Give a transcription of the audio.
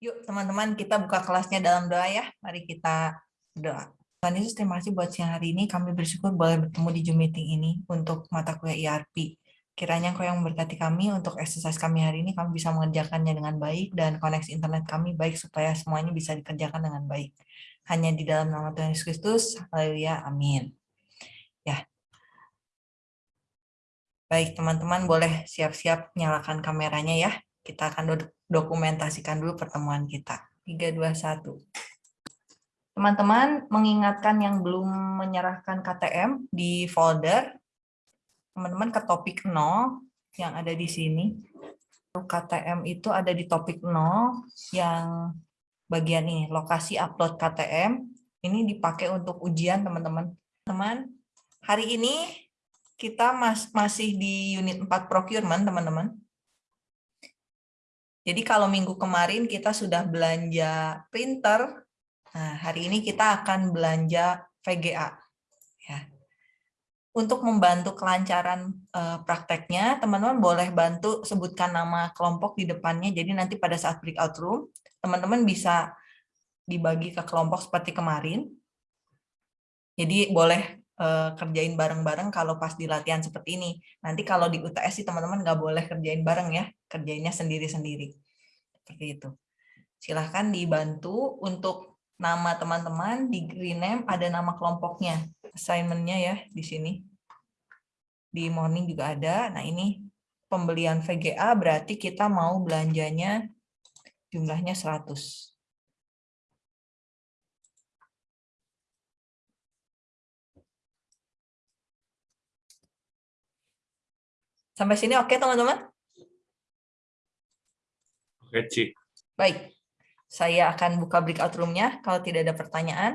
Yuk teman-teman kita buka kelasnya dalam doa ya. Mari kita berdoa. Tuhan Yesus terima kasih buat siang hari ini. Kami bersyukur boleh bertemu di Zoom meeting ini untuk mata kuliah IRP. Kiranya Kau yang memberkati kami untuk eksersis kami hari ini, kami bisa mengerjakannya dengan baik dan koneksi internet kami baik supaya semuanya bisa dikerjakan dengan baik. Hanya di dalam nama Tuhan Yesus Kristus, haleluya, amin. Ya. Baik, teman-teman boleh siap-siap nyalakan kameranya ya. Kita akan dokumentasikan dulu pertemuan kita. 3, 2, 1. Teman-teman mengingatkan yang belum menyerahkan KTM di folder, teman-teman ke topik 0 yang ada di sini. KTM itu ada di topik 0 yang bagian ini, lokasi upload KTM. Ini dipakai untuk ujian teman-teman. Teman, hari ini kita mas masih di unit 4 procurement teman-teman. Jadi kalau minggu kemarin kita sudah belanja printer, Nah, hari ini kita akan belanja VGA. Ya. Untuk membantu kelancaran uh, prakteknya, teman-teman boleh bantu sebutkan nama kelompok di depannya. Jadi nanti pada saat breakout room, teman-teman bisa dibagi ke kelompok seperti kemarin. Jadi boleh uh, kerjain bareng-bareng kalau pas di latihan seperti ini. Nanti kalau di UTS sih teman-teman nggak boleh kerjain bareng ya, kerjainnya sendiri-sendiri. Seperti itu. Silahkan dibantu untuk nama teman-teman di rename ada nama kelompoknya assignmentnya ya di sini di morning juga ada nah ini pembelian VGA berarti kita mau belanjanya jumlahnya 100 Sampai sini oke teman-teman? Oke, Ci. Baik. Saya akan buka breakout room-nya kalau tidak ada pertanyaan.